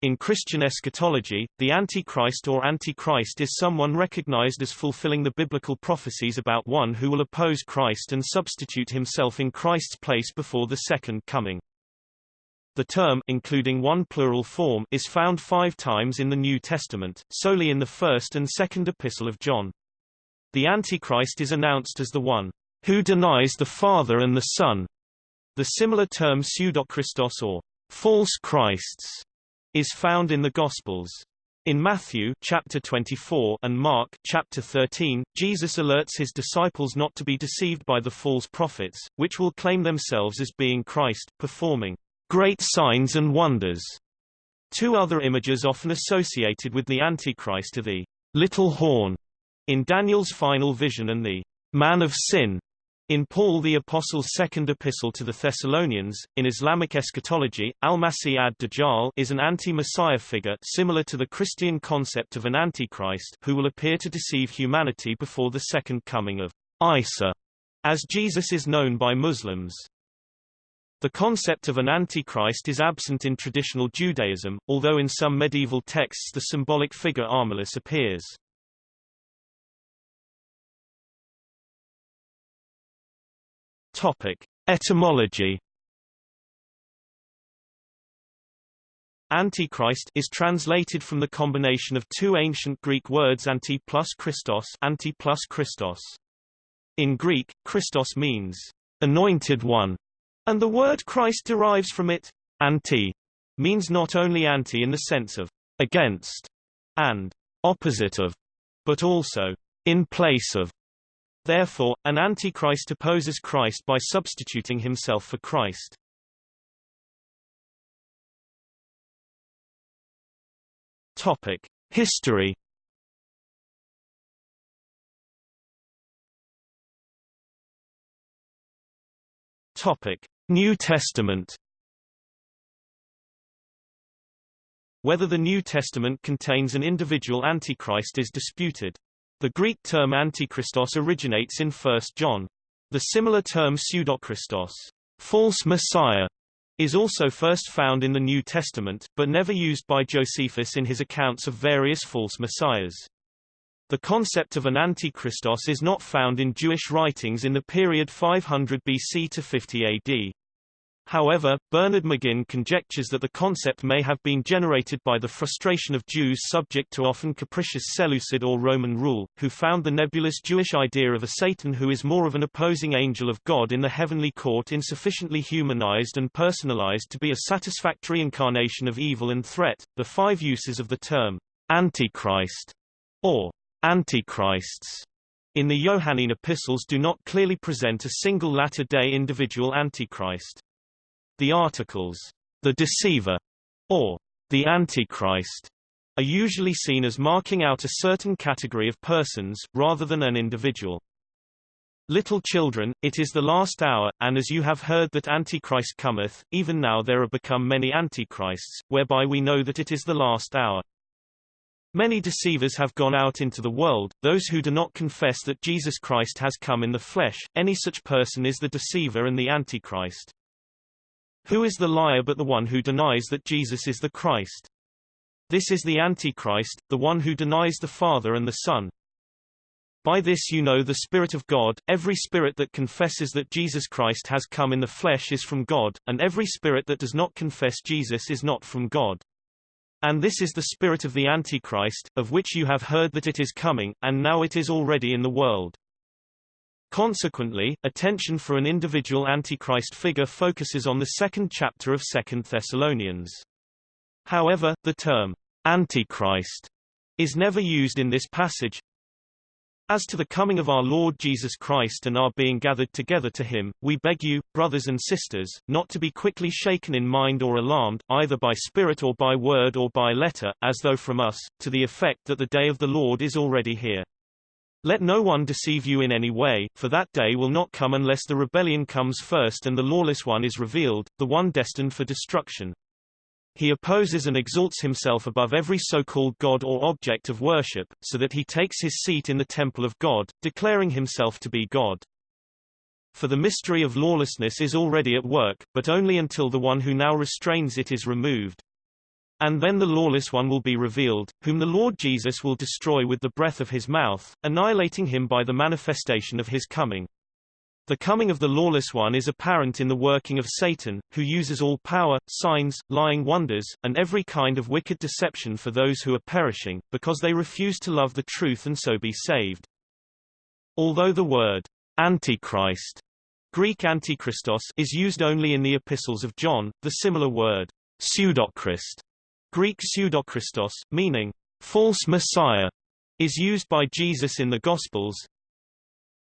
In Christian eschatology, the Antichrist or Antichrist is someone recognized as fulfilling the biblical prophecies about one who will oppose Christ and substitute himself in Christ's place before the second coming. The term including one plural form is found five times in the New Testament, solely in the first and second epistle of John. The Antichrist is announced as the one who denies the Father and the Son. The similar term pseudochristos or false Christs is found in the Gospels. In Matthew chapter 24 and Mark chapter 13, Jesus alerts his disciples not to be deceived by the false prophets, which will claim themselves as being Christ, performing great signs and wonders. Two other images often associated with the Antichrist are the little horn in Daniel's final vision and the man of sin in Paul the Apostle's second epistle to the Thessalonians, in Islamic eschatology, al-Masih ad-Dajjal is an anti-Messiah figure similar to the Christian concept of an Antichrist who will appear to deceive humanity before the second coming of Isa, as Jesus is known by Muslims. The concept of an Antichrist is absent in traditional Judaism, although in some medieval texts the symbolic figure Armilus appears. Topic: Etymology. Antichrist is translated from the combination of two ancient Greek words anti plus Christos, anti plus Christos. In Greek, Christos means anointed one, and the word Christ derives from it. Anti means not only anti in the sense of against and opposite of, but also in place of. Therefore, an antichrist opposes Christ by substituting himself for Christ. Topic: History. Topic: New Testament. Whether the New Testament contains an individual antichrist is disputed. The Greek term antichristos originates in 1 John. The similar term pseudochristos, false messiah, is also first found in the New Testament, but never used by Josephus in his accounts of various false messiahs. The concept of an antichristos is not found in Jewish writings in the period 500 BC to 50 AD. However, Bernard McGinn conjectures that the concept may have been generated by the frustration of Jews subject to often capricious Seleucid or Roman rule, who found the nebulous Jewish idea of a Satan who is more of an opposing angel of God in the heavenly court insufficiently humanized and personalized to be a satisfactory incarnation of evil and threat. The five uses of the term Antichrist or Antichrists in the Johannine epistles do not clearly present a single latter-day individual Antichrist. The articles, the deceiver, or the Antichrist, are usually seen as marking out a certain category of persons, rather than an individual. Little children, it is the last hour, and as you have heard that Antichrist cometh, even now there are become many Antichrists, whereby we know that it is the last hour. Many deceivers have gone out into the world, those who do not confess that Jesus Christ has come in the flesh, any such person is the deceiver and the Antichrist. Who is the liar but the one who denies that Jesus is the Christ? This is the Antichrist, the one who denies the Father and the Son. By this you know the Spirit of God, every spirit that confesses that Jesus Christ has come in the flesh is from God, and every spirit that does not confess Jesus is not from God. And this is the spirit of the Antichrist, of which you have heard that it is coming, and now it is already in the world. Consequently, attention for an individual Antichrist figure focuses on the second chapter of 2 Thessalonians. However, the term Antichrist is never used in this passage. As to the coming of our Lord Jesus Christ and our being gathered together to him, we beg you, brothers and sisters, not to be quickly shaken in mind or alarmed, either by spirit or by word or by letter, as though from us, to the effect that the day of the Lord is already here. Let no one deceive you in any way, for that day will not come unless the rebellion comes first and the lawless one is revealed, the one destined for destruction. He opposes and exalts himself above every so-called God or object of worship, so that he takes his seat in the temple of God, declaring himself to be God. For the mystery of lawlessness is already at work, but only until the one who now restrains it is removed. And then the lawless one will be revealed, whom the Lord Jesus will destroy with the breath of his mouth, annihilating him by the manifestation of his coming. The coming of the lawless one is apparent in the working of Satan, who uses all power, signs, lying wonders, and every kind of wicked deception for those who are perishing, because they refuse to love the truth and so be saved. Although the word Antichrist Greek Antichristos is used only in the epistles of John, the similar word pseudochrist Greek pseudochristos, meaning false messiah, is used by Jesus in the Gospels.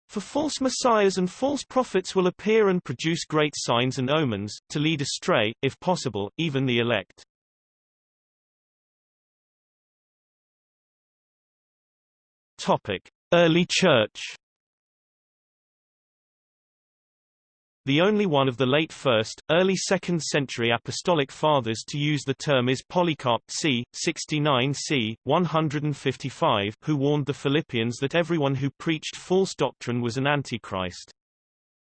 For false messiahs and false prophets will appear and produce great signs and omens, to lead astray, if possible, even the elect. Topic: Early Church The only one of the late 1st, early 2nd century apostolic fathers to use the term is Polycarp c. 69 c. 155 who warned the Philippians that everyone who preached false doctrine was an antichrist.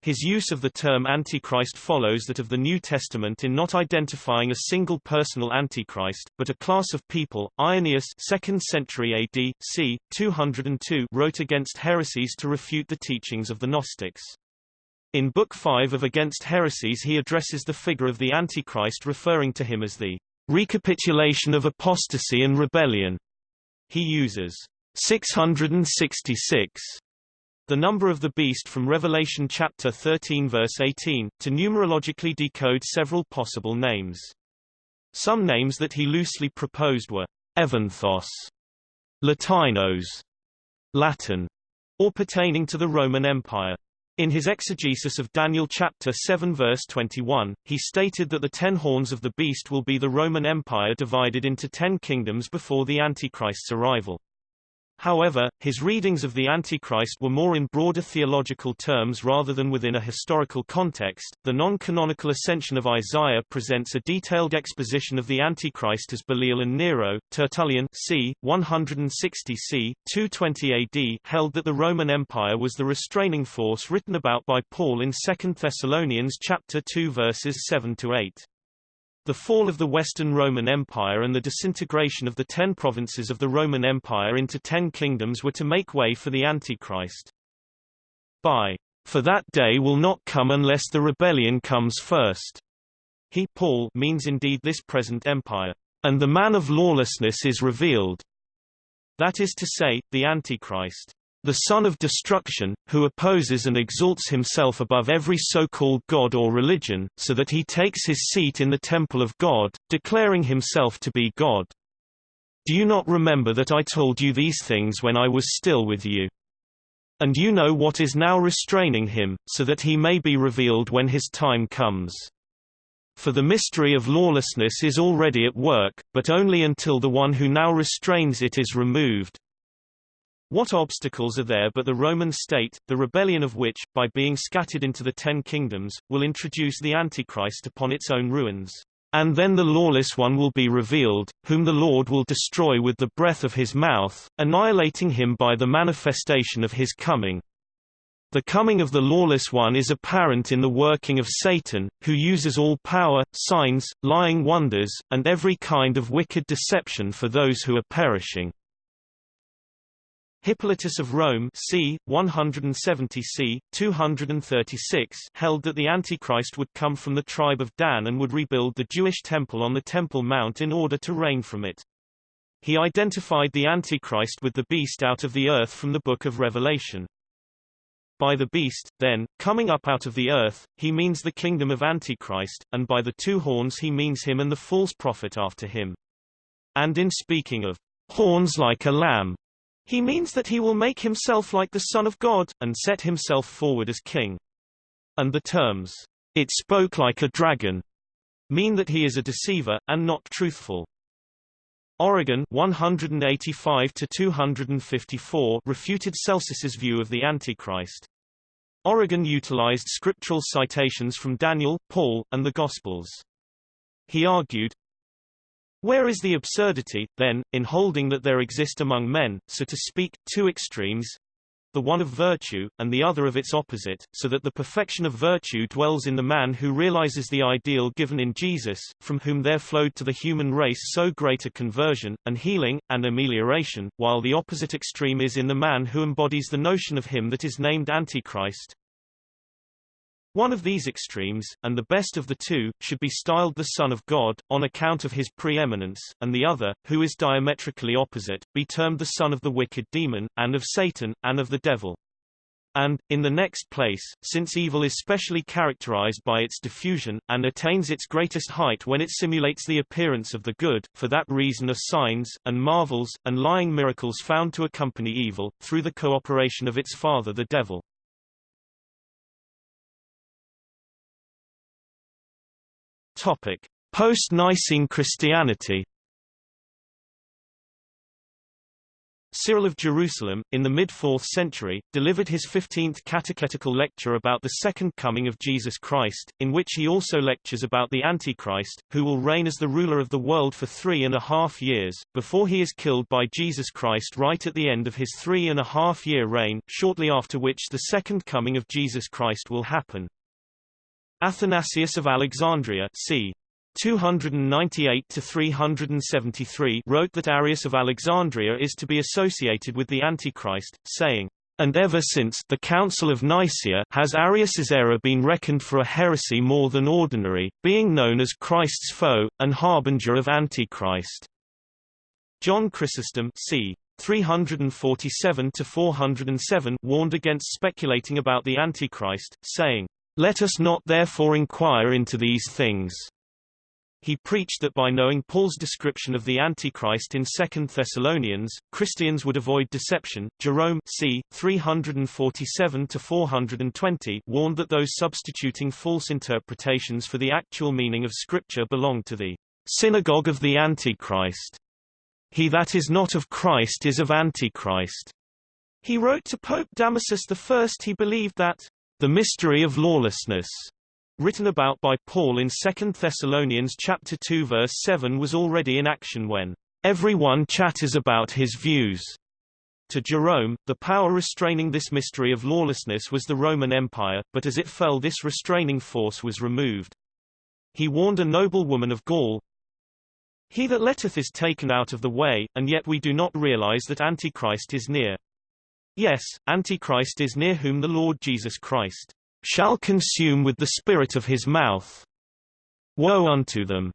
His use of the term Antichrist follows that of the New Testament in not identifying a single personal Antichrist, but a class of people. Irenaeus 2nd century AD, c. 202 wrote against heresies to refute the teachings of the Gnostics. In Book 5 of Against Heresies he addresses the figure of the Antichrist referring to him as the recapitulation of apostasy and rebellion. He uses 666 the number of the beast from Revelation chapter 13 verse 18, to numerologically decode several possible names. Some names that he loosely proposed were Evanthos, Latinos, Latin, or pertaining to the Roman Empire. In his exegesis of Daniel chapter 7 verse 21, he stated that the ten horns of the beast will be the Roman Empire divided into ten kingdoms before the Antichrist's arrival. However, his readings of the Antichrist were more in broader theological terms rather than within a historical context. The non-canonical Ascension of Isaiah presents a detailed exposition of the Antichrist as Belial and Nero. Tertullian, c. 160 c. 220 AD, held that the Roman Empire was the restraining force written about by Paul in 2 Thessalonians chapter 2 verses 7 to 8. The fall of the Western Roman Empire and the disintegration of the ten provinces of the Roman Empire into ten kingdoms were to make way for the Antichrist. By for that day will not come unless the rebellion comes first. He Paul means indeed this present empire, and the man of lawlessness is revealed. That is to say, the Antichrist the son of destruction, who opposes and exalts himself above every so-called god or religion, so that he takes his seat in the temple of God, declaring himself to be God. Do you not remember that I told you these things when I was still with you? And you know what is now restraining him, so that he may be revealed when his time comes. For the mystery of lawlessness is already at work, but only until the one who now restrains it is removed. What obstacles are there but the Roman state, the rebellion of which, by being scattered into the ten kingdoms, will introduce the Antichrist upon its own ruins? And then the lawless one will be revealed, whom the Lord will destroy with the breath of his mouth, annihilating him by the manifestation of his coming. The coming of the lawless one is apparent in the working of Satan, who uses all power, signs, lying wonders, and every kind of wicked deception for those who are perishing. Hippolytus of Rome c. 170 c. 236 held that the Antichrist would come from the tribe of Dan and would rebuild the Jewish temple on the Temple Mount in order to reign from it. He identified the Antichrist with the beast out of the earth from the Book of Revelation. By the beast, then, coming up out of the earth, he means the kingdom of Antichrist, and by the two horns he means him and the false prophet after him. And in speaking of horns like a lamb, he means that he will make himself like the Son of God, and set himself forward as king. And the terms, it spoke like a dragon, mean that he is a deceiver, and not truthful. Origen 185 254 refuted Celsus's view of the Antichrist. Origen utilized scriptural citations from Daniel, Paul, and the Gospels. He argued, where is the absurdity, then, in holding that there exist among men, so to speak, two extremes? the one of virtue, and the other of its opposite, so that the perfection of virtue dwells in the man who realizes the ideal given in Jesus, from whom there flowed to the human race so great a conversion, and healing, and amelioration, while the opposite extreme is in the man who embodies the notion of him that is named Antichrist, one of these extremes, and the best of the two, should be styled the Son of God, on account of his preeminence, and the other, who is diametrically opposite, be termed the son of the wicked demon, and of Satan, and of the devil. And, in the next place, since evil is specially characterized by its diffusion, and attains its greatest height when it simulates the appearance of the good, for that reason are signs, and marvels, and lying miracles found to accompany evil, through the cooperation of its father the devil. Post-Nicene Christianity. Cyril of Jerusalem, in the mid-4th century, delivered his 15th catechetical lecture about the second coming of Jesus Christ, in which he also lectures about the Antichrist, who will reign as the ruler of the world for three and a half years, before he is killed by Jesus Christ right at the end of his three and a half year reign, shortly after which the second coming of Jesus Christ will happen. Athanasius of Alexandria c. 298-373 wrote that Arius of Alexandria is to be associated with the Antichrist, saying, and ever since the Council of Nicaea has Arius's error been reckoned for a heresy more than ordinary, being known as Christ's foe, and harbinger of Antichrist. John Chrysostom c. 347-407 warned against speculating about the Antichrist, saying, let us not therefore inquire into these things. He preached that by knowing Paul's description of the Antichrist in 2 Thessalonians, Christians would avoid deception. Jerome c. 347-420 warned that those substituting false interpretations for the actual meaning of Scripture belong to the synagogue of the Antichrist. He that is not of Christ is of Antichrist. He wrote to Pope Damasus I he believed that the Mystery of Lawlessness, written about by Paul in 2 Thessalonians chapter 2 verse 7 was already in action when everyone chatters about his views. To Jerome, the power restraining this mystery of lawlessness was the Roman Empire, but as it fell this restraining force was removed. He warned a noble woman of Gaul, He that letteth is taken out of the way, and yet we do not realize that Antichrist is near. Yes, Antichrist is near whom the Lord Jesus Christ shall consume with the spirit of his mouth. Woe unto them,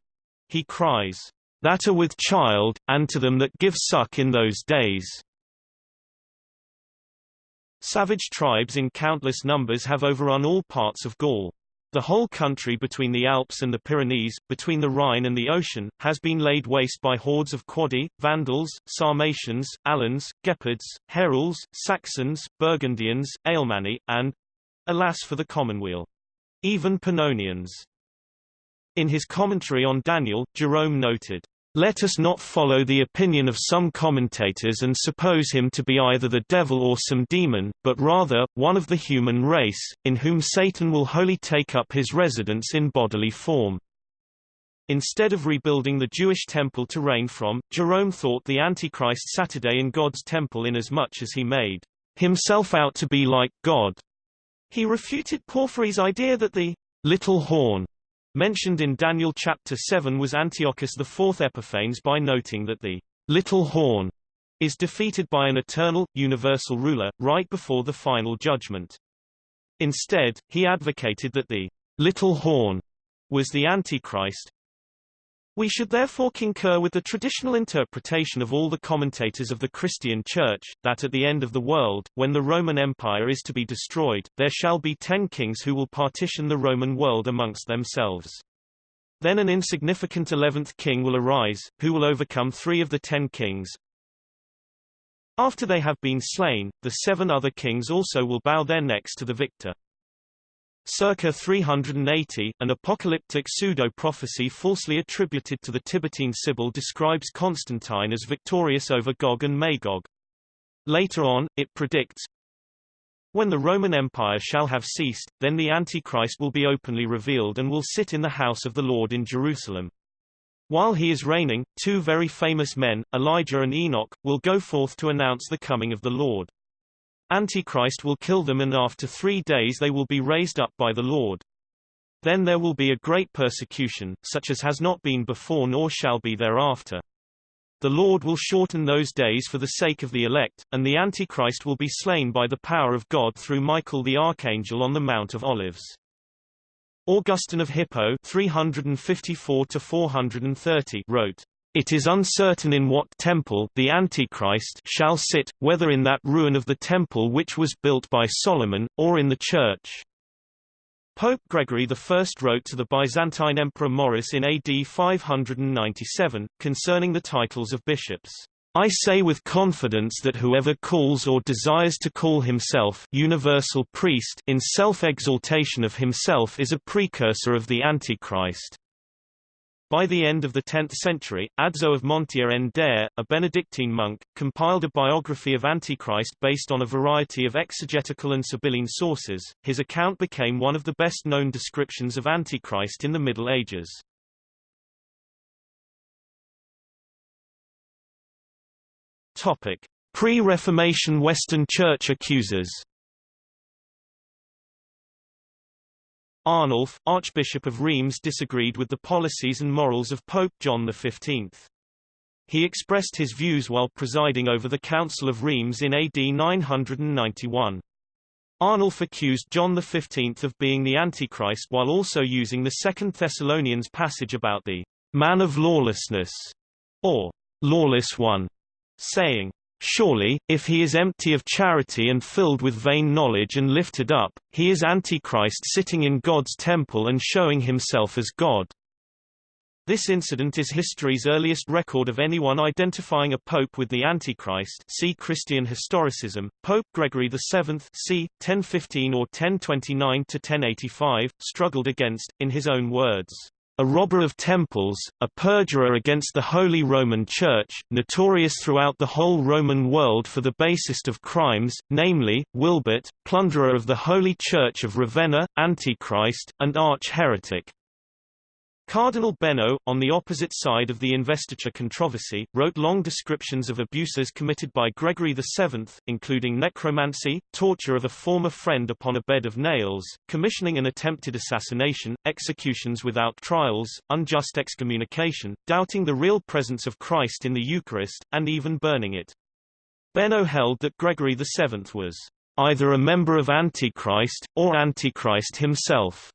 he cries, that are with child, and to them that give suck in those days. Savage tribes in countless numbers have overrun all parts of Gaul. The whole country between the Alps and the Pyrenees, between the Rhine and the ocean, has been laid waste by hordes of Quadi, Vandals, Sarmatians, Alans, Gepids, Heruls, Saxons, Burgundians, Alemanni, and, alas for the commonweal, even Pannonians. In his commentary on Daniel, Jerome noted, let us not follow the opinion of some commentators and suppose him to be either the devil or some demon, but rather, one of the human race, in whom Satan will wholly take up his residence in bodily form. Instead of rebuilding the Jewish temple to reign from, Jerome thought the Antichrist Saturday in God's temple inasmuch as he made himself out to be like God. He refuted Porphyry's idea that the little horn mentioned in Daniel chapter 7 was Antiochus IV Epiphanes by noting that the little horn is defeated by an eternal, universal ruler, right before the final judgment. Instead, he advocated that the little horn was the Antichrist, we should therefore concur with the traditional interpretation of all the commentators of the Christian Church, that at the end of the world, when the Roman Empire is to be destroyed, there shall be ten kings who will partition the Roman world amongst themselves. Then an insignificant eleventh king will arise, who will overcome three of the ten kings. After they have been slain, the seven other kings also will bow their necks to the victor. Circa 380, an apocalyptic pseudo-prophecy falsely attributed to the Tiburtine Sibyl describes Constantine as victorious over Gog and Magog. Later on, it predicts, When the Roman Empire shall have ceased, then the Antichrist will be openly revealed and will sit in the house of the Lord in Jerusalem. While he is reigning, two very famous men, Elijah and Enoch, will go forth to announce the coming of the Lord. Antichrist will kill them and after three days they will be raised up by the Lord. Then there will be a great persecution, such as has not been before nor shall be thereafter. The Lord will shorten those days for the sake of the elect, and the Antichrist will be slain by the power of God through Michael the archangel on the Mount of Olives. Augustine of Hippo 354 wrote, it is uncertain in what temple the Antichrist shall sit, whether in that ruin of the temple which was built by Solomon, or in the church. Pope Gregory I wrote to the Byzantine Emperor Maurice in AD 597, concerning the titles of bishops. I say with confidence that whoever calls or desires to call himself universal priest in self-exaltation of himself is a precursor of the Antichrist. By the end of the 10th century, Adso of Montier en Der, a Benedictine monk, compiled a biography of Antichrist based on a variety of exegetical and Sibylline sources. His account became one of the best-known descriptions of Antichrist in the Middle Ages. Topic: Pre-Reformation Western Church accusers. Arnulf, Archbishop of Reims disagreed with the policies and morals of Pope John XV. He expressed his views while presiding over the Council of Reims in AD 991. Arnulf accused John XV of being the Antichrist while also using the Second Thessalonians passage about the man of lawlessness, or lawless one, saying, Surely, if he is empty of charity and filled with vain knowledge and lifted up, he is Antichrist sitting in God's temple and showing himself as God. This incident is history's earliest record of anyone identifying a pope with the Antichrist see Christian historicism. Pope Gregory VII c. 1015 or 1029-1085, struggled against, in his own words, a robber of temples, a perjurer against the Holy Roman Church, notorious throughout the whole Roman world for the basest of crimes, namely, Wibert, plunderer of the Holy Church of Ravenna, Antichrist, and arch-heretic. Cardinal Beno, on the opposite side of the investiture controversy, wrote long descriptions of abuses committed by Gregory VII, including necromancy, torture of a former friend upon a bed of nails, commissioning an attempted assassination, executions without trials, unjust excommunication, doubting the real presence of Christ in the Eucharist, and even burning it. Beno held that Gregory VII was either a member of Antichrist, or Antichrist himself.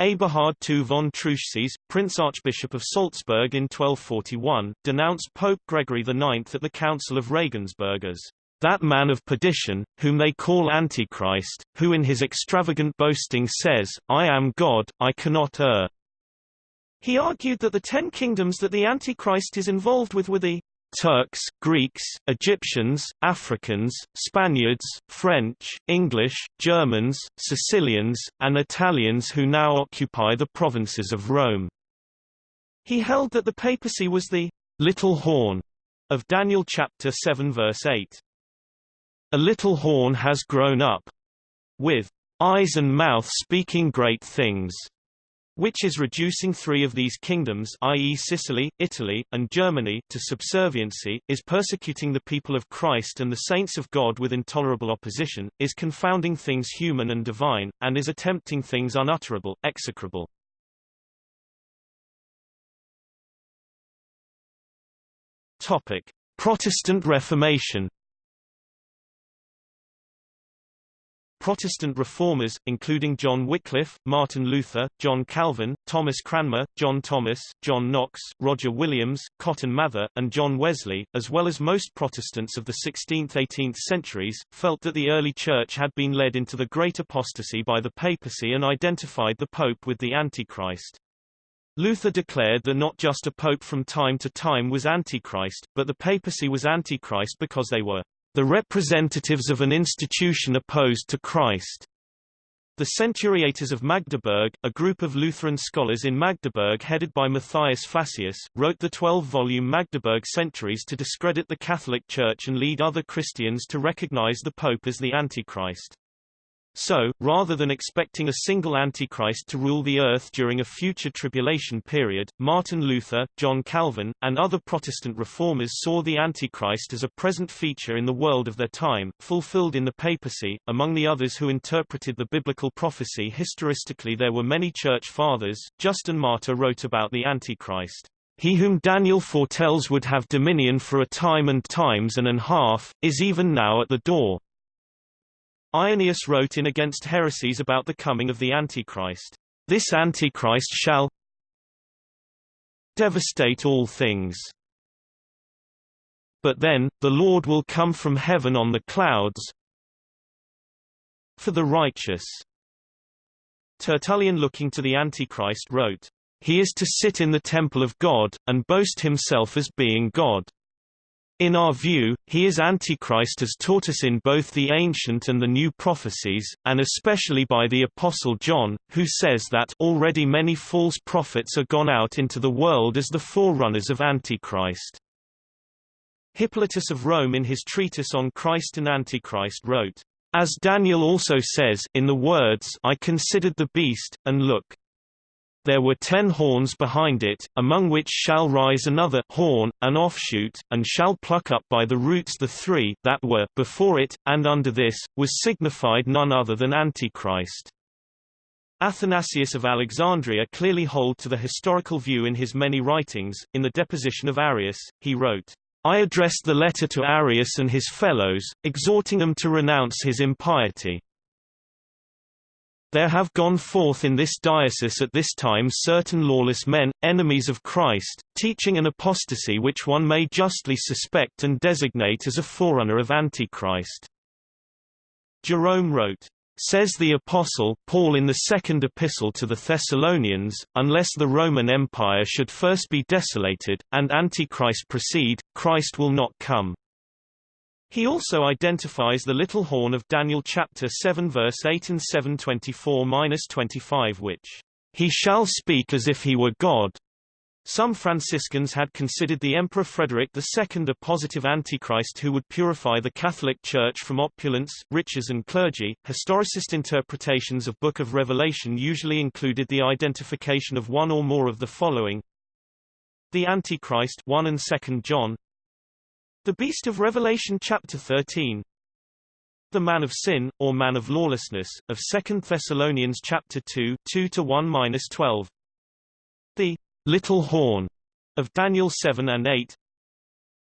Eberhard II von Truchsess, Prince Archbishop of Salzburg in 1241, denounced Pope Gregory IX at the Council of Regensburg as that man of perdition, whom they call Antichrist, who in his extravagant boasting says, I am God, I cannot err. He argued that the ten kingdoms that the Antichrist is involved with were the Turks, Greeks, Egyptians, Africans, Spaniards, French, English, Germans, Sicilians, and Italians who now occupy the provinces of Rome. He held that the papacy was the little horn of Daniel chapter 7 verse 8. A little horn has grown up with eyes and mouth speaking great things which is reducing three of these kingdoms i.e. Sicily, Italy, and Germany to subserviency, is persecuting the people of Christ and the saints of God with intolerable opposition, is confounding things human and divine, and is attempting things unutterable, execrable. Topic: Protestant Reformation Protestant reformers, including John Wycliffe, Martin Luther, John Calvin, Thomas Cranmer, John Thomas, John Knox, Roger Williams, Cotton Mather, and John Wesley, as well as most Protestants of the 16th–18th centuries, felt that the early Church had been led into the great apostasy by the papacy and identified the Pope with the Antichrist. Luther declared that not just a pope from time to time was Antichrist, but the papacy was Antichrist because they were the representatives of an institution opposed to Christ. The Centuriators of Magdeburg, a group of Lutheran scholars in Magdeburg headed by Matthias Flacius, wrote the 12-volume Magdeburg Centuries to discredit the Catholic Church and lead other Christians to recognize the Pope as the Antichrist. So, rather than expecting a single Antichrist to rule the earth during a future tribulation period, Martin Luther, John Calvin, and other Protestant reformers saw the Antichrist as a present feature in the world of their time, fulfilled in the papacy. Among the others who interpreted the biblical prophecy historistically there were many church fathers. Justin Martyr wrote about the Antichrist. He whom Daniel foretells would have dominion for a time and times and an half, is even now at the door. Irenaeus wrote in Against Heresies about the coming of the Antichrist. This Antichrist shall devastate all things. But then, the Lord will come from heaven on the clouds for the righteous. Tertullian looking to the Antichrist wrote, He is to sit in the temple of God, and boast himself as being God. In our view, he is Antichrist as taught us in both the ancient and the new prophecies, and especially by the Apostle John, who says that already many false prophets are gone out into the world as the forerunners of Antichrist. Hippolytus of Rome in his treatise on Christ and Antichrist wrote, As Daniel also says, in the words I considered the beast, and look, there were ten horns behind it, among which shall rise another horn, an offshoot, and shall pluck up by the roots the three that were before it, and under this, was signified none other than Antichrist. Athanasius of Alexandria clearly hold to the historical view in his many writings. In the deposition of Arius, he wrote, I addressed the letter to Arius and his fellows, exhorting them to renounce his impiety. There have gone forth in this diocese at this time certain lawless men, enemies of Christ, teaching an apostasy which one may justly suspect and designate as a forerunner of Antichrist. Jerome wrote, Says the Apostle Paul in the second epistle to the Thessalonians, unless the Roman Empire should first be desolated, and Antichrist proceed, Christ will not come. He also identifies the little horn of Daniel chapter 7 verse 8 and 7:24-25 which he shall speak as if he were God. Some Franciscans had considered the Emperor Frederick II a positive antichrist who would purify the Catholic Church from opulence, riches and clergy. Historicist interpretations of Book of Revelation usually included the identification of one or more of the following: the Antichrist 1 and 2 John, the beast of Revelation chapter 13 The man of sin, or man of lawlessness, of 2 Thessalonians chapter 2 2-1-12 The little horn of Daniel 7 and 8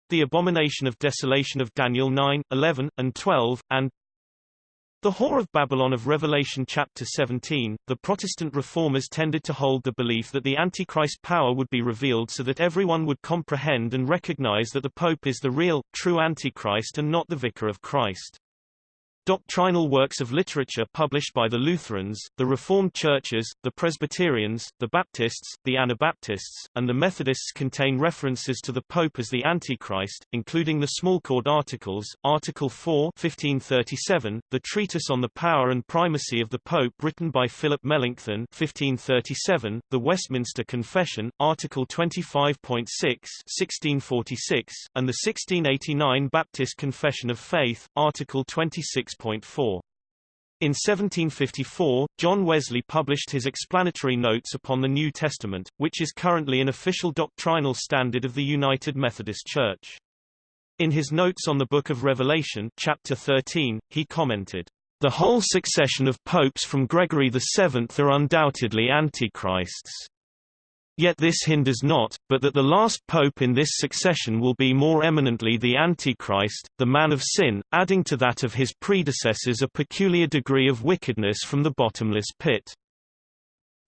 The abomination of desolation of Daniel 9, 11, and 12, and the Whore of Babylon of Revelation chapter 17, the Protestant reformers tended to hold the belief that the Antichrist power would be revealed so that everyone would comprehend and recognize that the Pope is the real, true Antichrist and not the Vicar of Christ. Doctrinal works of literature published by the Lutherans, the Reformed Churches, the Presbyterians, the Baptists, the Anabaptists, and the Methodists contain references to the Pope as the Antichrist, including the Smalcald Articles, Article 4 1537, the Treatise on the Power and Primacy of the Pope written by Philip Melanchthon 1537, the Westminster Confession, Article 25.6 1646, and the 1689 Baptist Confession of Faith, Article 26 6.4. In 1754, John Wesley published his explanatory notes upon the New Testament, which is currently an official doctrinal standard of the United Methodist Church. In his notes on the Book of Revelation chapter 13, he commented, "...the whole succession of popes from Gregory VII are undoubtedly antichrists." Yet this hinders not, but that the last pope in this succession will be more eminently the Antichrist, the man of sin, adding to that of his predecessors a peculiar degree of wickedness from the bottomless pit.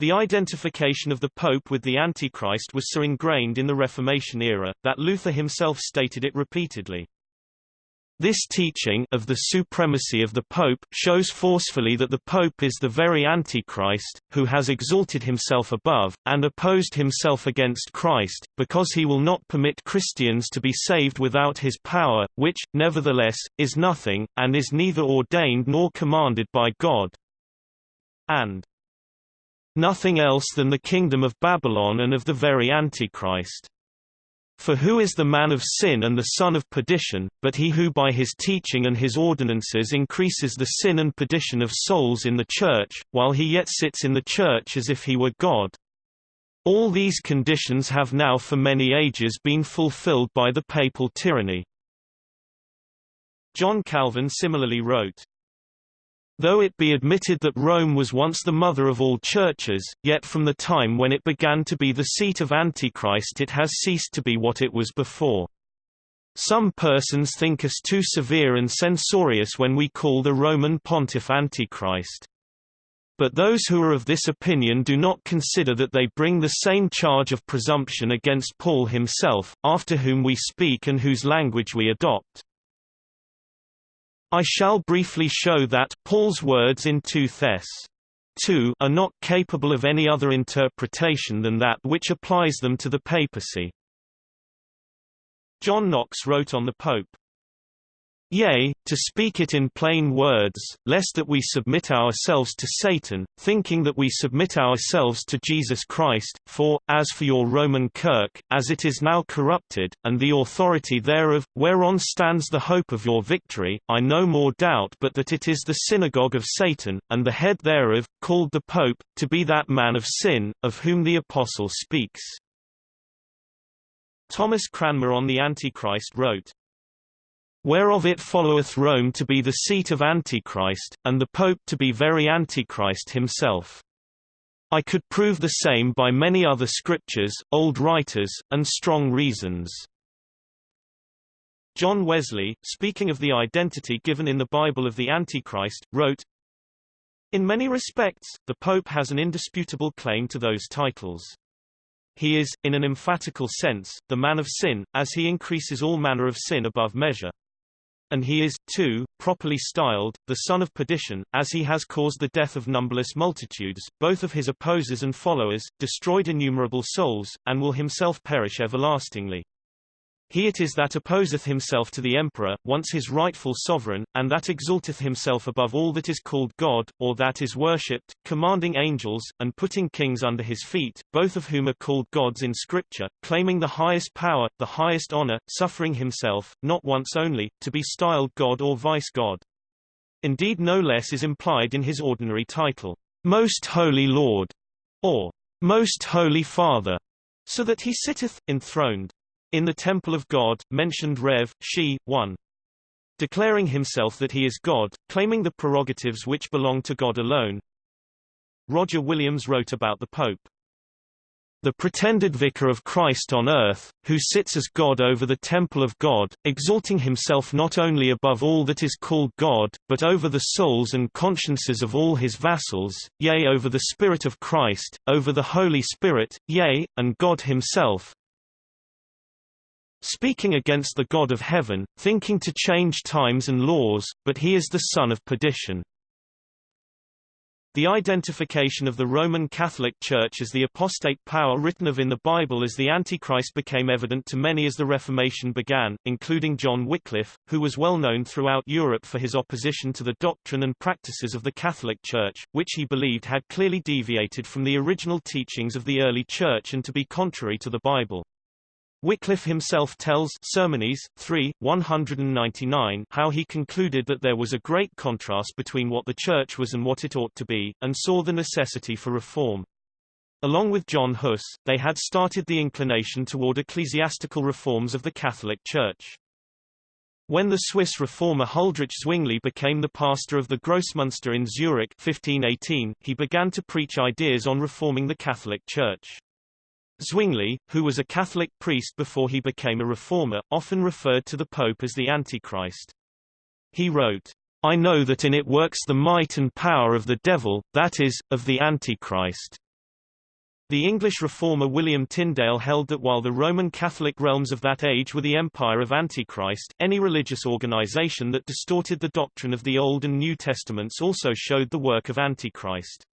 The identification of the Pope with the Antichrist was so ingrained in the Reformation era, that Luther himself stated it repeatedly. This teaching of the supremacy of the Pope shows forcefully that the Pope is the very Antichrist, who has exalted himself above, and opposed himself against Christ, because he will not permit Christians to be saved without his power, which, nevertheless, is nothing, and is neither ordained nor commanded by God. And nothing else than the kingdom of Babylon and of the very Antichrist. For who is the man of sin and the son of perdition, but he who by his teaching and his ordinances increases the sin and perdition of souls in the Church, while he yet sits in the Church as if he were God? All these conditions have now for many ages been fulfilled by the papal tyranny. John Calvin similarly wrote, Though it be admitted that Rome was once the mother of all churches, yet from the time when it began to be the seat of Antichrist it has ceased to be what it was before. Some persons think us too severe and censorious when we call the Roman pontiff Antichrist. But those who are of this opinion do not consider that they bring the same charge of presumption against Paul himself, after whom we speak and whose language we adopt. I shall briefly show that Paul's words in 2 Thess. 2 are not capable of any other interpretation than that which applies them to the papacy. John Knox wrote on the Pope, Yea, to speak it in plain words, lest that we submit ourselves to Satan, thinking that we submit ourselves to Jesus Christ, for, as for your Roman Kirk, as it is now corrupted, and the authority thereof, whereon stands the hope of your victory, I no more doubt but that it is the synagogue of Satan, and the head thereof, called the Pope, to be that man of sin, of whom the Apostle speaks. Thomas Cranmer on the Antichrist wrote, Whereof it followeth Rome to be the seat of Antichrist, and the Pope to be very Antichrist himself. I could prove the same by many other scriptures, old writers, and strong reasons. John Wesley, speaking of the identity given in the Bible of the Antichrist, wrote, In many respects, the Pope has an indisputable claim to those titles. He is, in an emphatical sense, the man of sin, as he increases all manner of sin above measure and he is, too, properly styled, the son of perdition, as he has caused the death of numberless multitudes, both of his opposers and followers, destroyed innumerable souls, and will himself perish everlastingly. He it is that opposeth himself to the emperor, once his rightful sovereign, and that exalteth himself above all that is called God, or that is worshipped, commanding angels, and putting kings under his feet, both of whom are called gods in Scripture, claiming the highest power, the highest honor, suffering himself, not once only, to be styled God or vice-God. Indeed no less is implied in his ordinary title, Most Holy Lord, or Most Holy Father, so that he sitteth, enthroned, in the Temple of God, mentioned Rev. She, 1. Declaring himself that he is God, claiming the prerogatives which belong to God alone. Roger Williams wrote about the Pope. The pretended vicar of Christ on earth, who sits as God over the temple of God, exalting himself not only above all that is called God, but over the souls and consciences of all his vassals, yea over the Spirit of Christ, over the Holy Spirit, yea, and God himself, speaking against the God of heaven, thinking to change times and laws, but he is the son of perdition. The identification of the Roman Catholic Church as the apostate power written of in the Bible as the Antichrist became evident to many as the Reformation began, including John Wycliffe, who was well known throughout Europe for his opposition to the doctrine and practices of the Catholic Church, which he believed had clearly deviated from the original teachings of the early Church and to be contrary to the Bible. Wycliffe himself tells Sermones 3, 199 how he concluded that there was a great contrast between what the Church was and what it ought to be, and saw the necessity for reform. Along with John Huss, they had started the inclination toward ecclesiastical reforms of the Catholic Church. When the Swiss reformer Huldrych Zwingli became the pastor of the Grossmünster in Zurich 1518, he began to preach ideas on reforming the Catholic Church. Zwingli, who was a Catholic priest before he became a reformer, often referred to the Pope as the Antichrist. He wrote, I know that in it works the might and power of the devil, that is, of the Antichrist. The English reformer William Tyndale held that while the Roman Catholic realms of that age were the empire of Antichrist, any religious organization that distorted the doctrine of the Old and New Testaments also showed the work of Antichrist.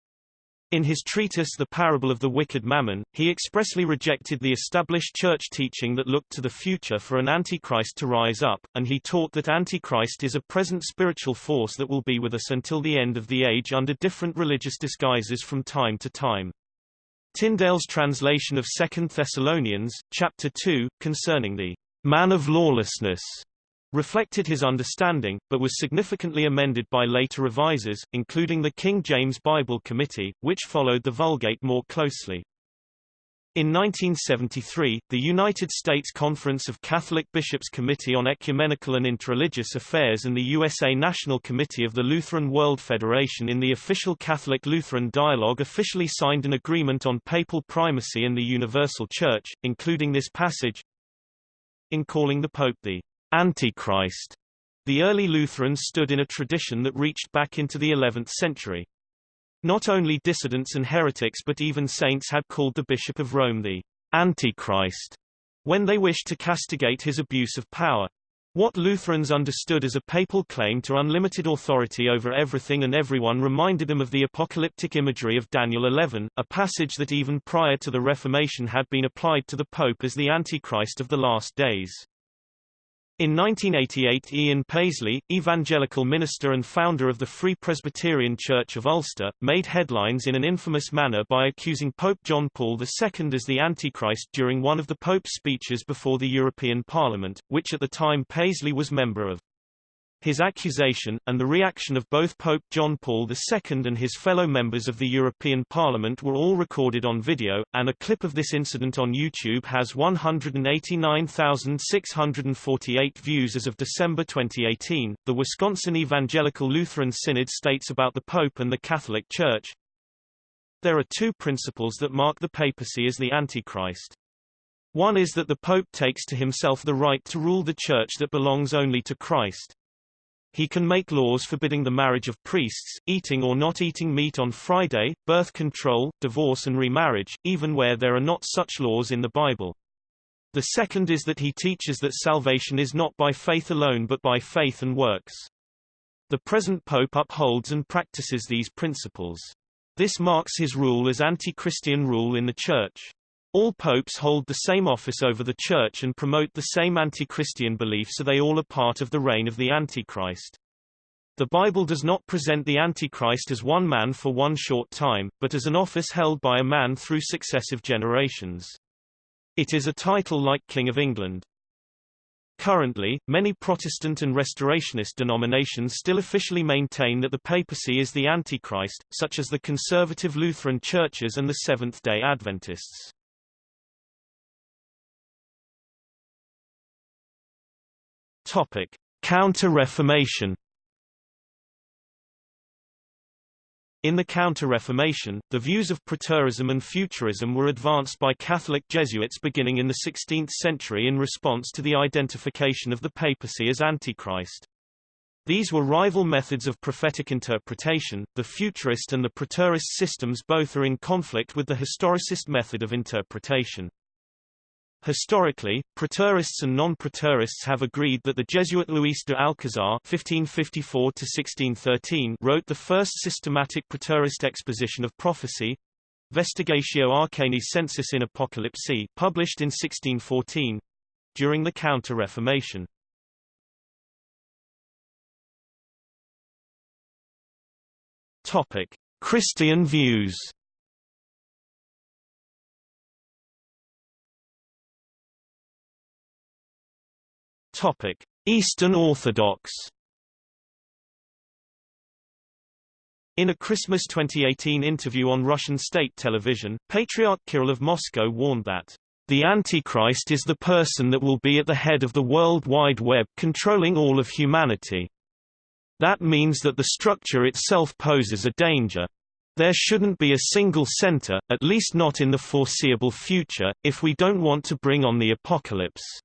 In his treatise The Parable of the Wicked Mammon, he expressly rejected the established church teaching that looked to the future for an antichrist to rise up, and he taught that antichrist is a present spiritual force that will be with us until the end of the age under different religious disguises from time to time. Tyndale's translation of 2 Thessalonians, chapter 2, concerning the man of lawlessness, reflected his understanding, but was significantly amended by later revisers, including the King James Bible Committee, which followed the Vulgate more closely. In 1973, the United States Conference of Catholic Bishops Committee on Ecumenical and Interreligious Affairs and the USA National Committee of the Lutheran World Federation in the official Catholic-Lutheran Dialogue officially signed an agreement on papal primacy in the Universal Church, including this passage, in calling the Pope the Antichrist. The early Lutherans stood in a tradition that reached back into the 11th century. Not only dissidents and heretics but even saints had called the Bishop of Rome the Antichrist when they wished to castigate his abuse of power. What Lutherans understood as a papal claim to unlimited authority over everything and everyone reminded them of the apocalyptic imagery of Daniel 11, a passage that even prior to the Reformation had been applied to the Pope as the Antichrist of the last days. In 1988 Ian Paisley, evangelical minister and founder of the Free Presbyterian Church of Ulster, made headlines in an infamous manner by accusing Pope John Paul II as the Antichrist during one of the Pope's speeches before the European Parliament, which at the time Paisley was member of. His accusation, and the reaction of both Pope John Paul II and his fellow members of the European Parliament were all recorded on video, and a clip of this incident on YouTube has 189,648 views as of December 2018. The Wisconsin Evangelical Lutheran Synod states about the Pope and the Catholic Church, There are two principles that mark the papacy as the Antichrist. One is that the Pope takes to himself the right to rule the Church that belongs only to Christ. He can make laws forbidding the marriage of priests, eating or not eating meat on Friday, birth control, divorce and remarriage, even where there are not such laws in the Bible. The second is that he teaches that salvation is not by faith alone but by faith and works. The present pope upholds and practices these principles. This marks his rule as anti-Christian rule in the Church. All popes hold the same office over the Church and promote the same anti-Christian belief so they all are part of the reign of the Antichrist. The Bible does not present the Antichrist as one man for one short time, but as an office held by a man through successive generations. It is a title like King of England. Currently, many Protestant and Restorationist denominations still officially maintain that the papacy is the Antichrist, such as the conservative Lutheran churches and the Seventh-day Adventists. Topic: Counter-Reformation. In the Counter-Reformation, the views of preterism and futurism were advanced by Catholic Jesuits beginning in the 16th century in response to the identification of the papacy as Antichrist. These were rival methods of prophetic interpretation. The futurist and the preterist systems both are in conflict with the historicist method of interpretation. Historically, preterists and non-preterists have agreed that the Jesuit Luis de Alcazar (1554–1613) wrote the first systematic preterist exposition of prophecy, Vestigatio Arcani Sensus in Apocalypse, published in 1614, during the Counter-Reformation. Topic: Christian views. Topic: Eastern Orthodox. In a Christmas 2018 interview on Russian state television, Patriarch Kirill of Moscow warned that the Antichrist is the person that will be at the head of the World Wide Web controlling all of humanity. That means that the structure itself poses a danger. There shouldn't be a single center, at least not in the foreseeable future, if we don't want to bring on the apocalypse.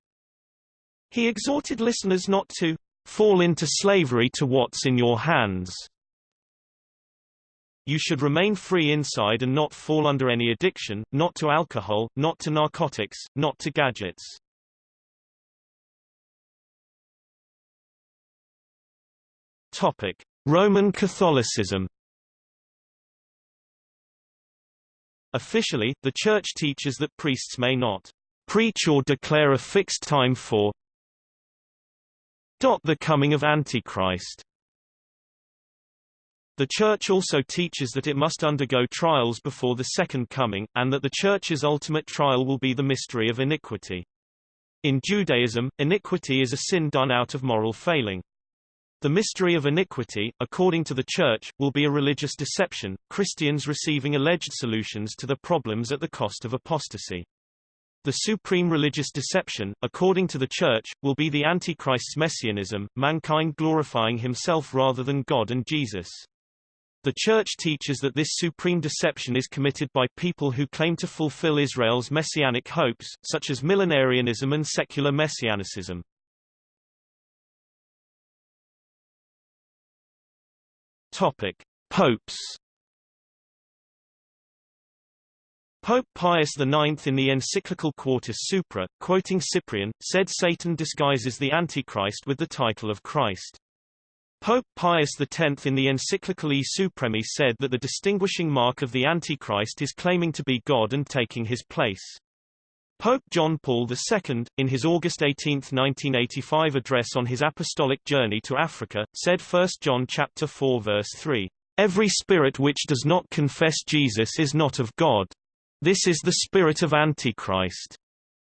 He exhorted listeners not to fall into slavery to what's in your hands. You should remain free inside and not fall under any addiction, not to alcohol, not to narcotics, not to gadgets. Topic: Roman Catholicism. Officially, the Church teaches that priests may not preach or declare a fixed time for the coming of Antichrist The Church also teaches that it must undergo trials before the Second Coming, and that the Church's ultimate trial will be the mystery of iniquity. In Judaism, iniquity is a sin done out of moral failing. The mystery of iniquity, according to the Church, will be a religious deception, Christians receiving alleged solutions to the problems at the cost of apostasy. The supreme religious deception, according to the Church, will be the Antichrist's messianism, mankind glorifying himself rather than God and Jesus. The Church teaches that this supreme deception is committed by people who claim to fulfill Israel's messianic hopes, such as millenarianism and secular messianicism. Topic: Popes. Pope Pius IX in the encyclical Quartus Supra, quoting Cyprian, said Satan disguises the Antichrist with the title of Christ. Pope Pius X in the encyclical E Supremi said that the distinguishing mark of the Antichrist is claiming to be God and taking his place. Pope John Paul II, in his August 18, 1985 address on his apostolic journey to Africa, said 1 John chapter 4 verse 3, "Every spirit which does not confess Jesus is not of God. This is the spirit of Antichrist."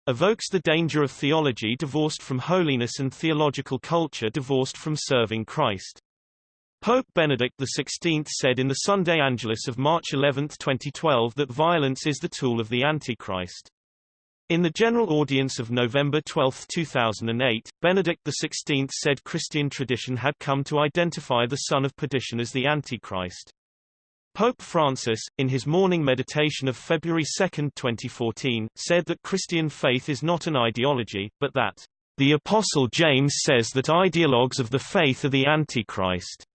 Evokes the danger of theology divorced from holiness and theological culture divorced from serving Christ. Pope Benedict XVI said in the Sunday Angelus of March 11, 2012 that violence is the tool of the Antichrist. In the general audience of November 12, 2008, Benedict XVI said Christian tradition had come to identify the son of perdition as the Antichrist. Pope Francis, in his morning meditation of February 2, 2014, said that Christian faith is not an ideology, but that the Apostle James says that ideologues of the faith are the Antichrist.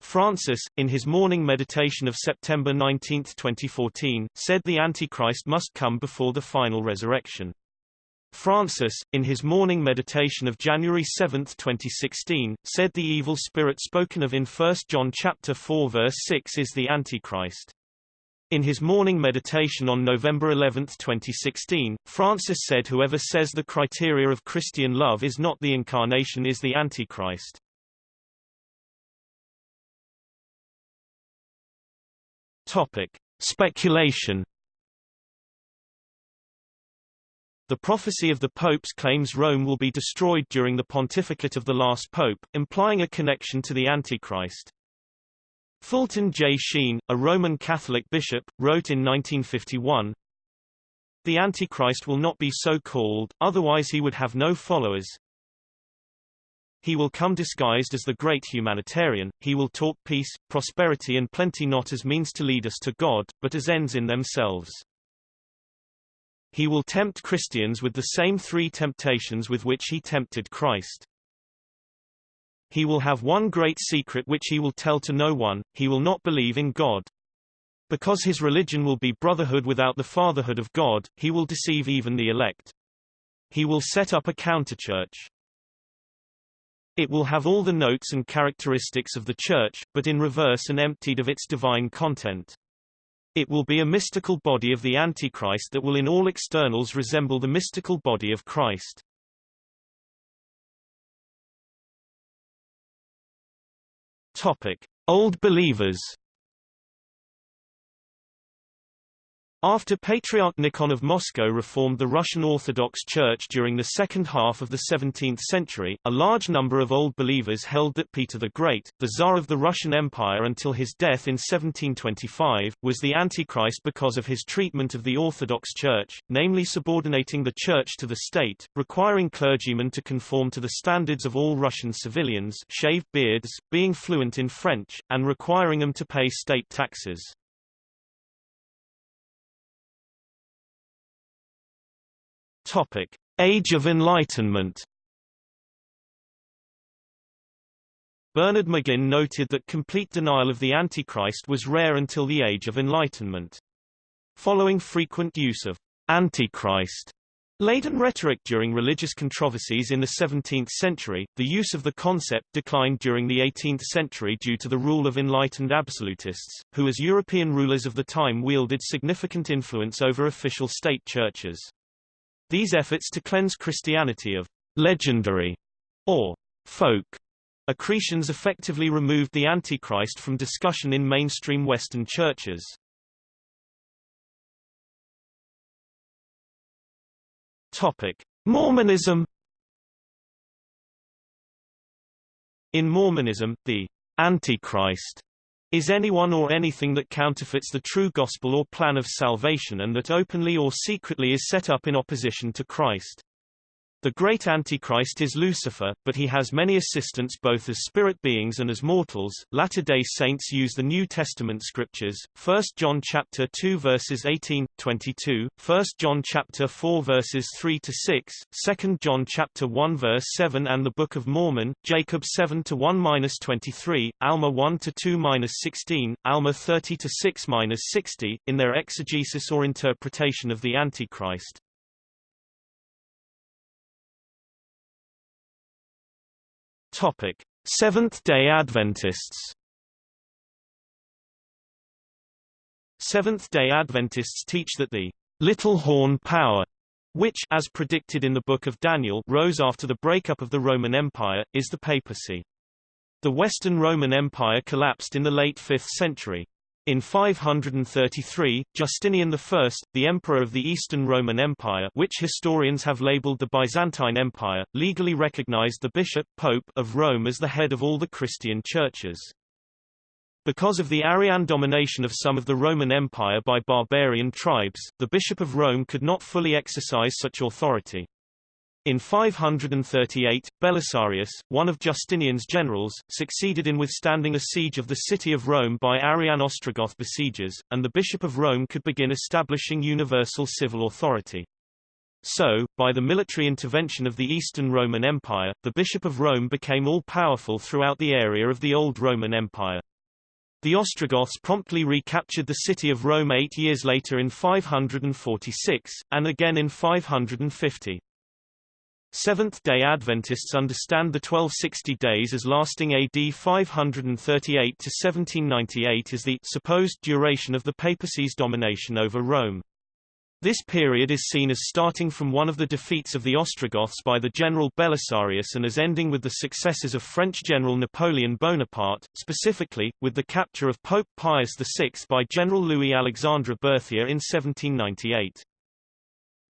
Francis, in his morning meditation of September 19, 2014, said the Antichrist must come before the final resurrection. Francis, in his morning meditation of January 7, 2016, said the evil spirit spoken of in 1 John chapter 4 verse 6 is the Antichrist. In his morning meditation on November 11, 2016, Francis said whoever says the criteria of Christian love is not the incarnation is the Antichrist. Topic: Speculation. The prophecy of the popes claims Rome will be destroyed during the pontificate of the last pope, implying a connection to the Antichrist. Fulton J. Sheen, a Roman Catholic bishop, wrote in 1951, The Antichrist will not be so called, otherwise he would have no followers. He will come disguised as the great humanitarian, he will talk peace, prosperity and plenty not as means to lead us to God, but as ends in themselves. He will tempt Christians with the same three temptations with which he tempted Christ. He will have one great secret which he will tell to no one, he will not believe in God. Because his religion will be brotherhood without the fatherhood of God, he will deceive even the elect. He will set up a counterchurch. It will have all the notes and characteristics of the Church, but in reverse and emptied of its divine content. It will be a mystical body of the Antichrist that will in all externals resemble the mystical body of Christ. Topic. Old believers After Patriarch Nikon of Moscow reformed the Russian Orthodox Church during the second half of the 17th century, a large number of Old Believers held that Peter the Great, the Tsar of the Russian Empire until his death in 1725, was the Antichrist because of his treatment of the Orthodox Church, namely subordinating the Church to the state, requiring clergymen to conform to the standards of all Russian civilians shaved beards, being fluent in French, and requiring them to pay state taxes. Topic: Age of Enlightenment. Bernard McGinn noted that complete denial of the Antichrist was rare until the Age of Enlightenment. Following frequent use of Antichrist laden rhetoric during religious controversies in the 17th century, the use of the concept declined during the 18th century due to the rule of enlightened absolutists, who as European rulers of the time wielded significant influence over official state churches. These efforts to cleanse Christianity of legendary or folk Accretions effectively removed the Antichrist from discussion in mainstream Western churches. Topic: Mormonism In Mormonism, the Antichrist is anyone or anything that counterfeits the true gospel or plan of salvation and that openly or secretly is set up in opposition to Christ. The great Antichrist is Lucifer, but he has many assistants both as spirit beings and as mortals. Latter-day Saints use the New Testament scriptures: 1 John chapter 2 verses 18, 22, 1 John chapter 4 verses 3 to 6, 2 John chapter 1 verse 7 and the Book of Mormon, Jacob 7 to 1-23, Alma 1 to 2-16, Alma 30 to 6-60 in their exegesis or interpretation of the Antichrist. Topic: Seventh-day Adventists. Seventh-day Adventists teach that the little horn power which as predicted in the Book of Daniel rose after the breakup of the Roman Empire, is the papacy. The Western Roman Empire collapsed in the late 5th century. In 533, Justinian I, the emperor of the Eastern Roman Empire which historians have labeled the Byzantine Empire, legally recognized the bishop pope of Rome as the head of all the Christian churches. Because of the Arian domination of some of the Roman Empire by barbarian tribes, the Bishop of Rome could not fully exercise such authority. In 538, Belisarius, one of Justinian's generals, succeeded in withstanding a siege of the city of Rome by Arian Ostrogoth besiegers, and the Bishop of Rome could begin establishing universal civil authority. So, by the military intervention of the Eastern Roman Empire, the Bishop of Rome became all-powerful throughout the area of the Old Roman Empire. The Ostrogoths promptly recaptured the city of Rome eight years later in 546, and again in 550. Seventh-day Adventists understand the 1260 days as lasting AD 538 to 1798 as the supposed duration of the papacy's domination over Rome. This period is seen as starting from one of the defeats of the Ostrogoths by the general Belisarius and as ending with the successes of French general Napoleon Bonaparte, specifically, with the capture of Pope Pius VI by General Louis-Alexandre Berthier in 1798.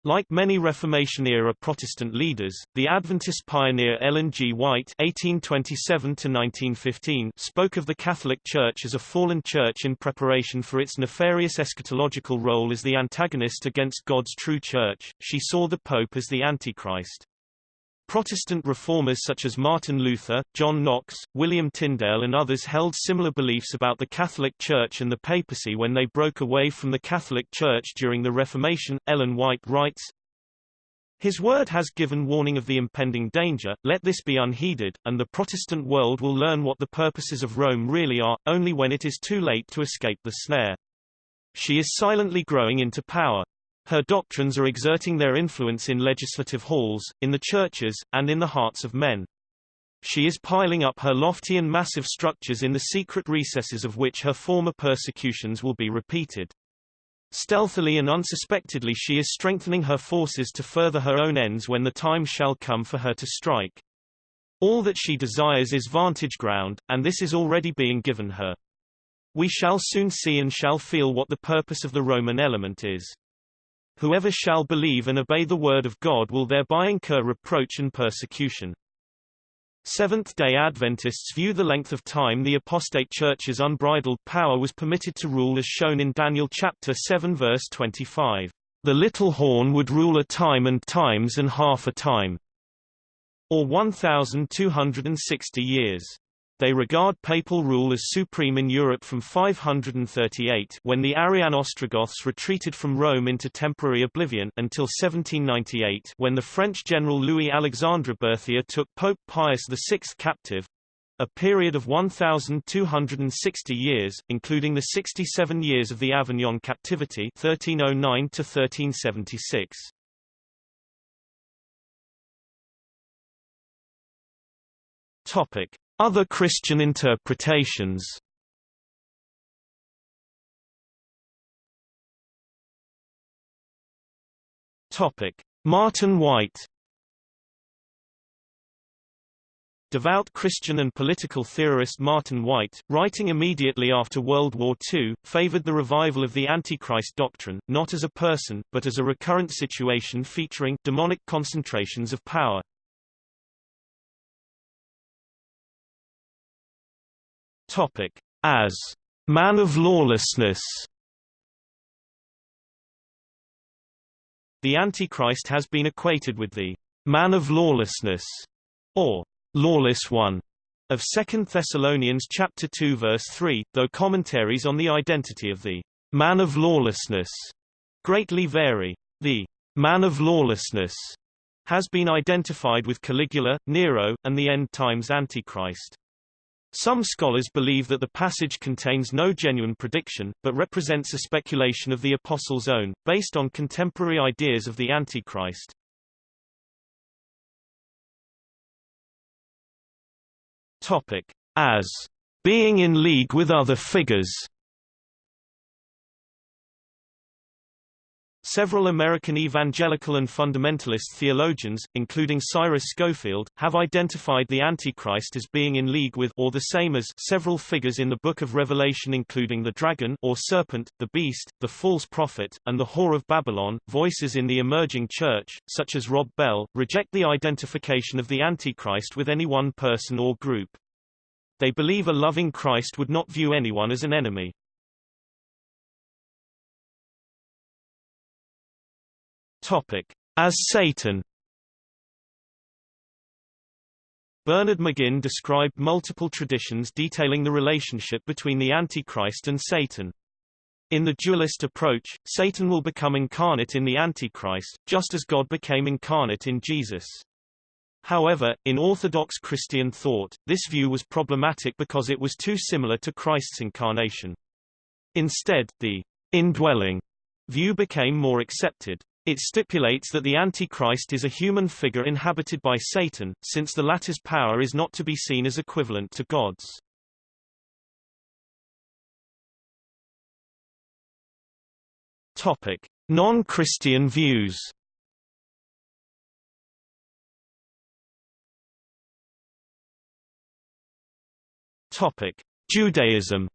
Like many Reformation-era Protestant leaders, the Adventist pioneer Ellen G. White (1827–1915) spoke of the Catholic Church as a fallen church in preparation for its nefarious eschatological role as the antagonist against God's true church. She saw the Pope as the Antichrist. Protestant reformers such as Martin Luther, John Knox, William Tyndale and others held similar beliefs about the Catholic Church and the papacy when they broke away from the Catholic Church during the Reformation. Ellen White writes, his word has given warning of the impending danger, let this be unheeded, and the Protestant world will learn what the purposes of Rome really are, only when it is too late to escape the snare. She is silently growing into power. Her doctrines are exerting their influence in legislative halls, in the churches, and in the hearts of men. She is piling up her lofty and massive structures in the secret recesses of which her former persecutions will be repeated. Stealthily and unsuspectedly she is strengthening her forces to further her own ends when the time shall come for her to strike. All that she desires is vantage ground, and this is already being given her. We shall soon see and shall feel what the purpose of the Roman element is. Whoever shall believe and obey the word of God will thereby incur reproach and persecution. Seventh-day Adventists view the length of time the apostate church's unbridled power was permitted to rule as shown in Daniel chapter 7 verse 25. The little horn would rule a time and times and half a time, or 1,260 years. They regard papal rule as supreme in Europe from 538 when the Arian Ostrogoths retreated from Rome into temporary oblivion until 1798 when the French general Louis-Alexandre Berthier took Pope Pius VI captive, a period of 1,260 years, including the 67 years of the Avignon captivity 1309 to 1376. Topic. Other Christian interpretations Martin Wight Devout Christian and political theorist Martin Wight, writing immediately after World War II, favored the revival of the Antichrist doctrine, not as a person, but as a recurrent situation featuring demonic concentrations of power. Topic: As man of lawlessness. The Antichrist has been equated with the man of lawlessness, or lawless one of 2 Thessalonians chapter 2 verse 3, though commentaries on the identity of the man of lawlessness greatly vary. The man of lawlessness has been identified with Caligula, Nero, and the end times Antichrist. Some scholars believe that the passage contains no genuine prediction, but represents a speculation of the Apostle's own, based on contemporary ideas of the Antichrist. Topic: As being in league with other figures. Several American evangelical and fundamentalist theologians, including Cyrus Scofield, have identified the Antichrist as being in league with or the same as several figures in the Book of Revelation including the dragon or serpent, the beast, the false prophet, and the whore of Babylon. Voices in the emerging church, such as Rob Bell, reject the identification of the Antichrist with any one person or group. They believe a loving Christ would not view anyone as an enemy. Topic: As Satan. Bernard McGinn described multiple traditions detailing the relationship between the Antichrist and Satan. In the dualist approach, Satan will become incarnate in the Antichrist, just as God became incarnate in Jesus. However, in Orthodox Christian thought, this view was problematic because it was too similar to Christ's incarnation. Instead, the indwelling view became more accepted. It stipulates that the Antichrist is a human figure inhabited by Satan, since the latter's power is not to be seen as equivalent to God's. Topic: Non-Christian views. Topic: Judaism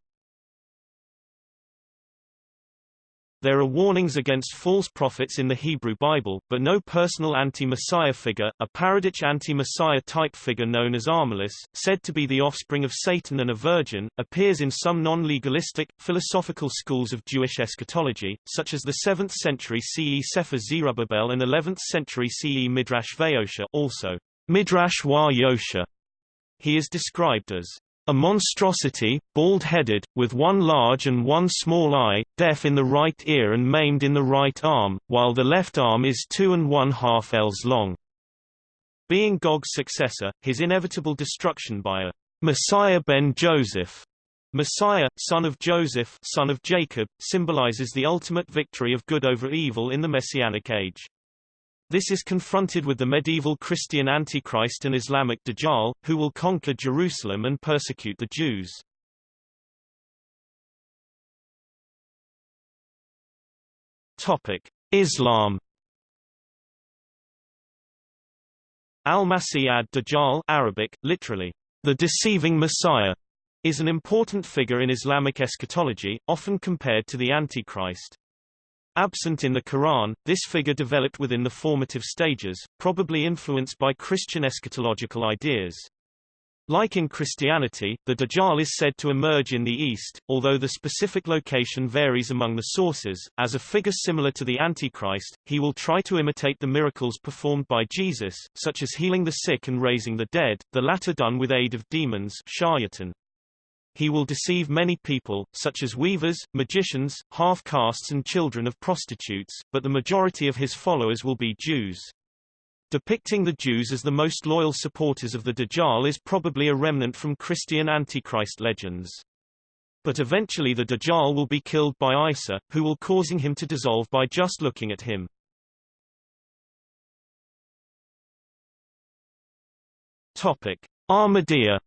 There are warnings against false prophets in the Hebrew Bible, but no personal anti-Messiah figure, a paradich anti-Messiah type figure known as Armilus, said to be the offspring of Satan and a virgin, appears in some non-legalistic, philosophical schools of Jewish eschatology, such as the 7th century CE Sefer Zerubbabel and 11th century CE Midrash Vayosha also Midrash Wa Yosha. He is described as a monstrosity, bald-headed, with one large and one small eye, deaf in the right ear and maimed in the right arm, while the left arm is two and one-half ells long. Being Gog's successor, his inevitable destruction by a Messiah ben Joseph Messiah, son of Joseph son of Jacob, symbolizes the ultimate victory of good over evil in the Messianic age. This is confronted with the medieval Christian Antichrist and Islamic Dajjal, who will conquer Jerusalem and persecute the Jews. Topic: Islam. Al-Masih ad-Dajjal Arabic, literally, the deceiving Messiah, is an important figure in Islamic eschatology, often compared to the Antichrist. Absent in the Quran, this figure developed within the formative stages, probably influenced by Christian eschatological ideas. Like in Christianity, the Dajjal is said to emerge in the East, although the specific location varies among the sources. As a figure similar to the Antichrist, he will try to imitate the miracles performed by Jesus, such as healing the sick and raising the dead, the latter done with aid of demons shayatin. He will deceive many people, such as weavers, magicians, half-castes and children of prostitutes, but the majority of his followers will be Jews. Depicting the Jews as the most loyal supporters of the Dajjal is probably a remnant from Christian Antichrist legends. But eventually the Dajjal will be killed by Isa, who will causing him to dissolve by just looking at him. Topic. Ahmadiyya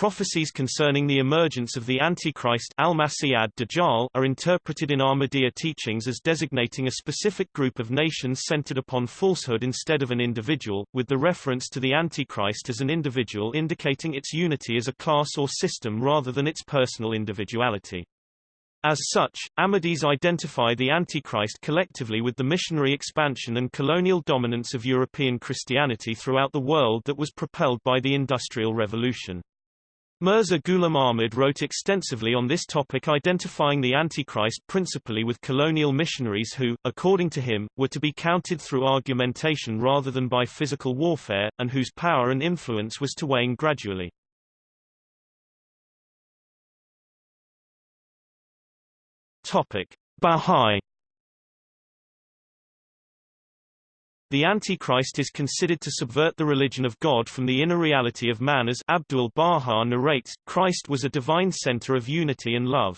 prophecies concerning the emergence of the Antichrist ad-Dajjal are interpreted in Ahmadiyya teachings as designating a specific group of nations centered upon falsehood instead of an individual, with the reference to the Antichrist as an individual indicating its unity as a class or system rather than its personal individuality. As such, Ahmadis identify the Antichrist collectively with the missionary expansion and colonial dominance of European Christianity throughout the world that was propelled by the Industrial Revolution. Mirza Ghulam Ahmad wrote extensively on this topic identifying the Antichrist principally with colonial missionaries who, according to him, were to be counted through argumentation rather than by physical warfare, and whose power and influence was to wane gradually. Topic: Bahá'í The Antichrist is considered to subvert the religion of God from the inner reality of man as Abdul Baha narrates, Christ was a divine center of unity and love.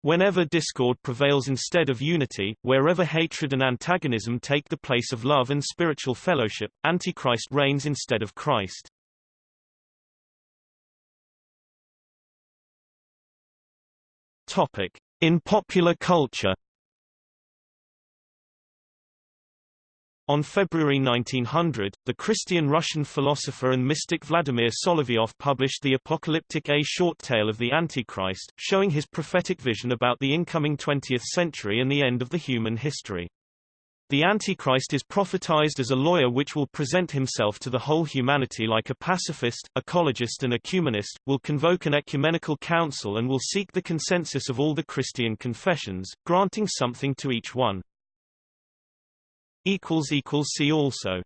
Whenever discord prevails instead of unity, wherever hatred and antagonism take the place of love and spiritual fellowship, Antichrist reigns instead of Christ. Topic. In popular culture On February 1900, the Christian Russian philosopher and mystic Vladimir Solovyov published the apocalyptic A short tale of the Antichrist, showing his prophetic vision about the incoming 20th century and the end of the human history. The Antichrist is prophetized as a lawyer which will present himself to the whole humanity like a pacifist, ecologist and ecumenist, will convoke an ecumenical council and will seek the consensus of all the Christian confessions, granting something to each one. See also